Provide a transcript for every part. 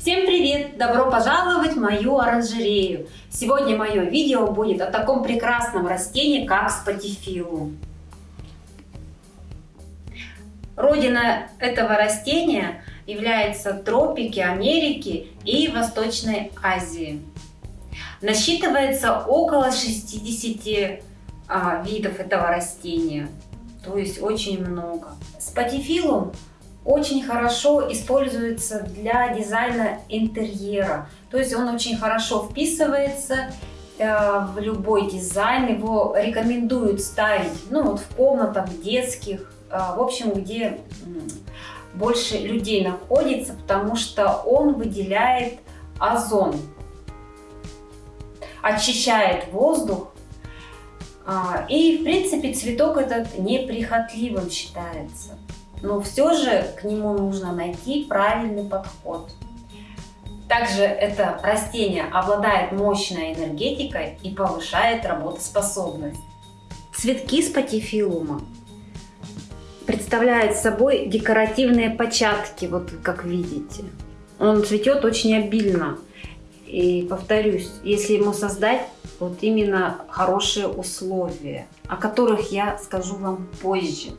Всем привет! Добро пожаловать в мою оранжерею! Сегодня мое видео будет о таком прекрасном растении, как спатифилум. Родина этого растения является тропики Америки и Восточной Азии. Насчитывается около 60 а, видов этого растения, то есть очень много. Спатифилум очень хорошо используется для дизайна интерьера. То есть он очень хорошо вписывается э, в любой дизайн. Его рекомендуют ставить ну, вот в комнатах детских, э, в общем, где больше людей находится, потому что он выделяет озон, очищает воздух. Э, и, в принципе, цветок этот неприхотливым считается но все же к нему нужно найти правильный подход. Также это растение обладает мощной энергетикой и повышает работоспособность. Цветки спатифилума представляют собой декоративные початки, вот как видите. Он цветет очень обильно. И повторюсь, если ему создать вот именно хорошие условия, о которых я скажу вам позже.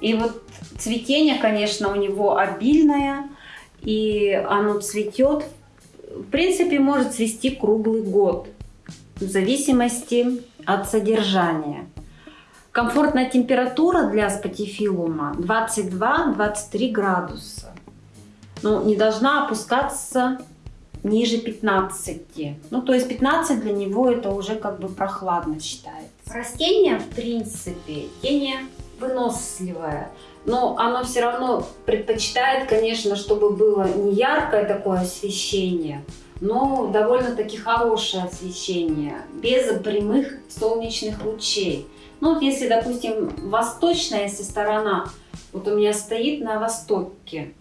И вот цветение, конечно, у него обильное, и оно цветет, в принципе, может цвести круглый год, в зависимости от содержания. Комфортная температура для спатифилума 22-23 градуса. Но не должна опускаться ниже 15. Ну, то есть 15 для него это уже как бы прохладно считается. Растение, в принципе, тени выносливое. Но оно все равно предпочитает, конечно, чтобы было не яркое такое освещение, но довольно-таки хорошее освещение, без прямых солнечных лучей. Ну вот если, допустим, восточная если сторона, вот у меня стоит на востоке,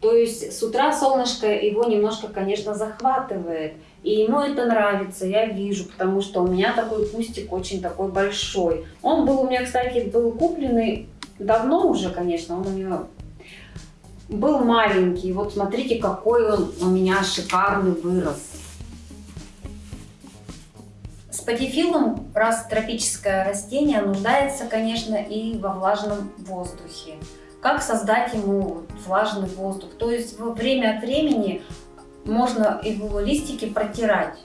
то есть с утра солнышко его немножко, конечно, захватывает. И ему это нравится, я вижу, потому что у меня такой кустик очень такой большой. Он был у меня, кстати, был купленный давно уже, конечно, он у меня был маленький. Вот смотрите, какой он у меня шикарный вырос. Спатифилум, раз тропическое растение, нуждается, конечно, и во влажном воздухе. Как создать ему влажный воздух? То есть время от времени можно его листики протирать.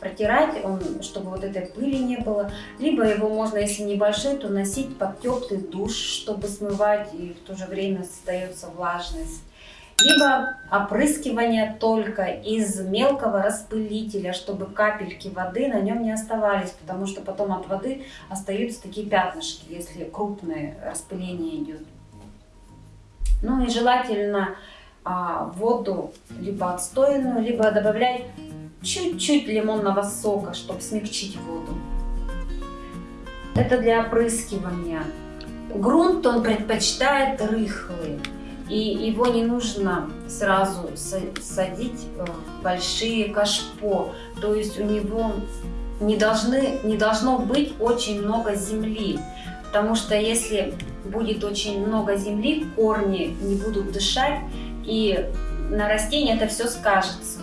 Протирать, он, чтобы вот этой пыли не было. Либо его можно, если небольшой, то носить под теплый душ, чтобы смывать, и в то же время создается влажность. Либо опрыскивание только из мелкого распылителя, чтобы капельки воды на нем не оставались, потому что потом от воды остаются такие пятнышки, если крупное распыление идет. Ну и желательно а, воду либо отстойную, либо добавлять чуть-чуть лимонного сока, чтобы смягчить воду. Это для опрыскивания. Грунт он предпочитает рыхлый. И его не нужно сразу садить в большие кашпо. То есть у него не, должны, не должно быть очень много земли. Потому что если будет очень много земли, корни не будут дышать, и на растении это все скажется.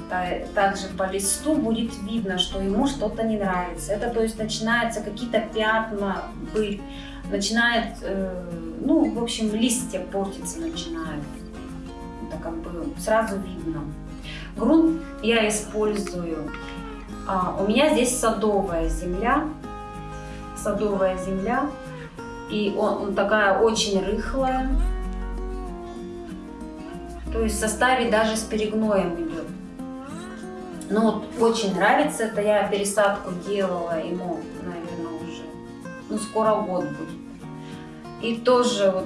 Также по листу будет видно, что ему что-то не нравится. Это то есть начинаются какие-то пятна быть, начинает, э, ну, в общем, листья портиться начинают. Это как бы сразу видно. Грунт я использую. А, у меня здесь садовая земля. Садовая земля. И он, он такая очень рыхлая. То есть в составе даже с перегноем идет. Ну вот очень нравится это. Я пересадку делала ему, наверное, уже. Ну скоро год будет. И тоже вот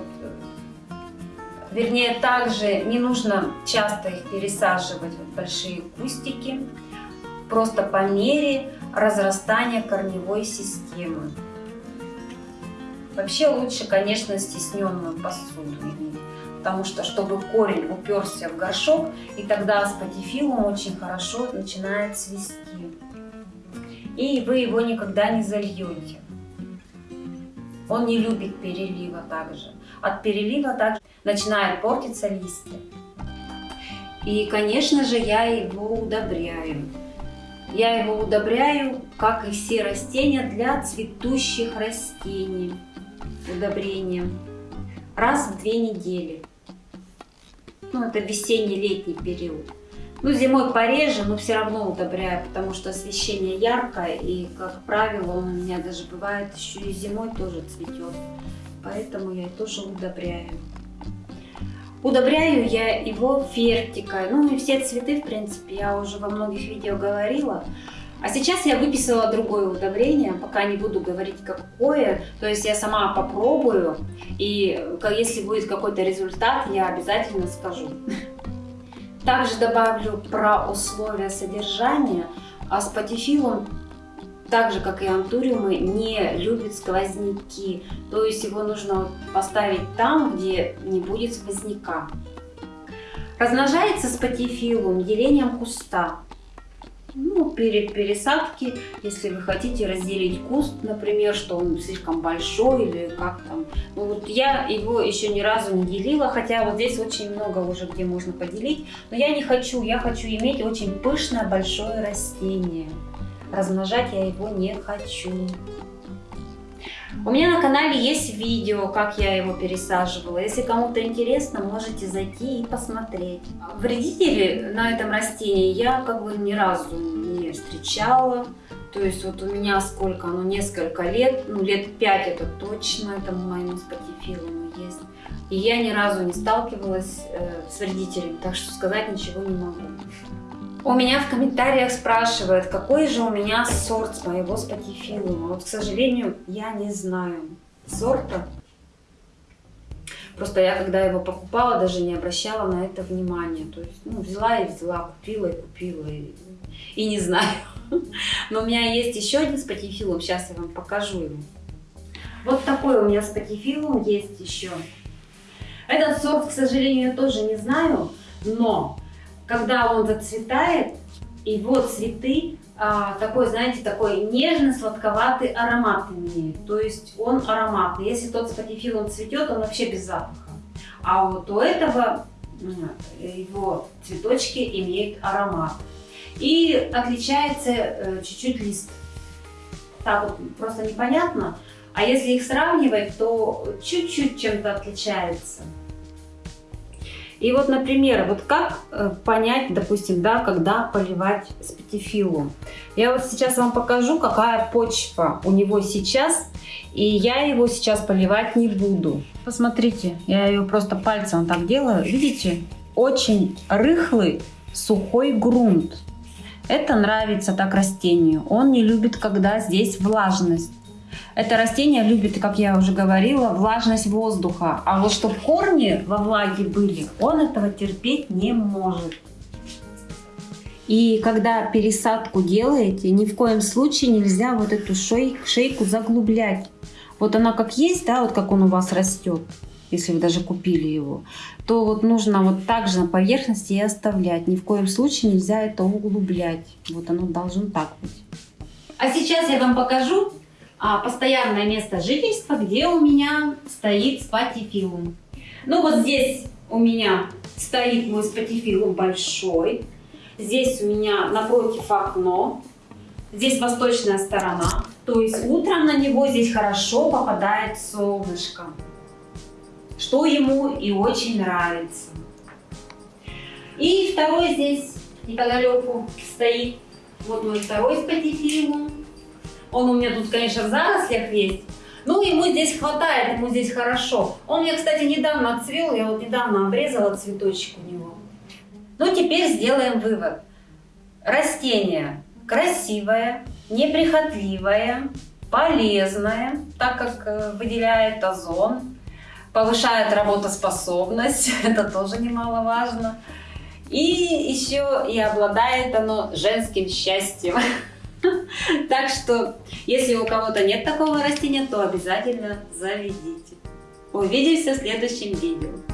Вернее, также не нужно часто их пересаживать в большие кустики, просто по мере разрастания корневой системы. Вообще лучше, конечно, стесненную посуду иметь, потому что, чтобы корень уперся в горшок, и тогда спатифилум очень хорошо начинает цвести. И вы его никогда не зальете. Он не любит перелива также. От перелива также начинают портиться листья. И, конечно же, я его удобряю. Я его удобряю, как и все растения, для цветущих растений. Удобрением. Раз в две недели. Ну, это весенний-летний период. Ну, зимой пореже, но все равно удобряю, потому что освещение яркое, и, как правило, он у меня даже бывает еще и зимой тоже цветет. Поэтому я тоже удобряю. Удобряю я его фертикой. Ну и все цветы, в принципе, я уже во многих видео говорила. А сейчас я выписала другое удобрение, пока не буду говорить какое. То есть я сама попробую, и если будет какой-то результат, я обязательно скажу. Также добавлю про условия содержания. А с патифилом, так же как и антуриумы, не любит сквозняки. То есть его нужно поставить там, где не будет сквозняка. Размножается спатифилум делением куста ну, перед пересадки, если вы хотите разделить куст, например, что он слишком большой или как там. Ну, вот я его еще ни разу не делила, хотя вот здесь очень много уже где можно поделить. Но я не хочу, я хочу иметь очень пышное большое растение. Размножать я его не хочу. У меня на канале есть видео, как я его пересаживала. Если кому-то интересно, можете зайти и посмотреть. Вредители на этом растении я как бы ни разу не встречала. То есть вот у меня сколько, ну несколько лет, ну лет пять это точно, это моему спатифилуму есть. И я ни разу не сталкивалась э, с вредителями, так что сказать ничего не могу. У меня в комментариях спрашивают, какой же у меня сорт моего спатифилума. Вот, к сожалению, я не знаю сорта. Просто я, когда его покупала, даже не обращала на это внимания. То есть, ну, взяла и взяла, купила и купила, и, и не знаю. Но у меня есть еще один спатифилум, сейчас я вам покажу его. Вот такой у меня спатифилум есть еще. Этот сорт, к сожалению, тоже не знаю, но когда он зацветает, его цветы а, такой, знаете, такой нежно-сладковатый аромат имеет. То есть он ароматный. Если тот спатифилум цветет, он вообще без запаха. А вот у этого его цветочки имеют аромат. И отличается э, чуть-чуть э, лист. Так вот просто непонятно. А если их сравнивать, то чуть-чуть чем-то отличается. И вот, например, вот как э, понять, допустим, да, когда поливать спатифилу. Я вот сейчас вам покажу, какая почва у него сейчас, и я его сейчас поливать не буду. Посмотрите, я ее просто пальцем так делаю, видите? Очень рыхлый, сухой грунт. Это нравится так растению. Он не любит, когда здесь влажность. Это растение любит, как я уже говорила, влажность воздуха. А вот чтобы корни во влаге были, он этого терпеть не может. И когда пересадку делаете, ни в коем случае нельзя вот эту шейку заглублять. Вот она как есть, да, вот как он у вас растет, если вы даже купили его, то вот нужно вот так же на поверхности и оставлять. Ни в коем случае нельзя это углублять. Вот оно должно так быть. А сейчас я вам покажу, постоянное место жительства, где у меня стоит спатифилум. Ну вот здесь у меня стоит мой спатифилум большой. Здесь у меня напротив окно. Здесь восточная сторона. То есть утром на него здесь хорошо попадает солнышко. Что ему и очень нравится. И второй здесь неподалеку стоит. Вот мой второй спатифилум. Он у меня тут, конечно, в зарослях есть. Ну, ему здесь хватает, ему здесь хорошо. Он мне, кстати, недавно отцвел, я вот недавно обрезала цветочек у него. Ну, теперь сделаем вывод. Растение красивое, неприхотливое, полезное, так как э, выделяет озон, повышает работоспособность, это тоже немаловажно. И еще и обладает оно женским счастьем. Так что, если у кого-то нет такого растения, то обязательно заведите. Увидимся в следующем видео.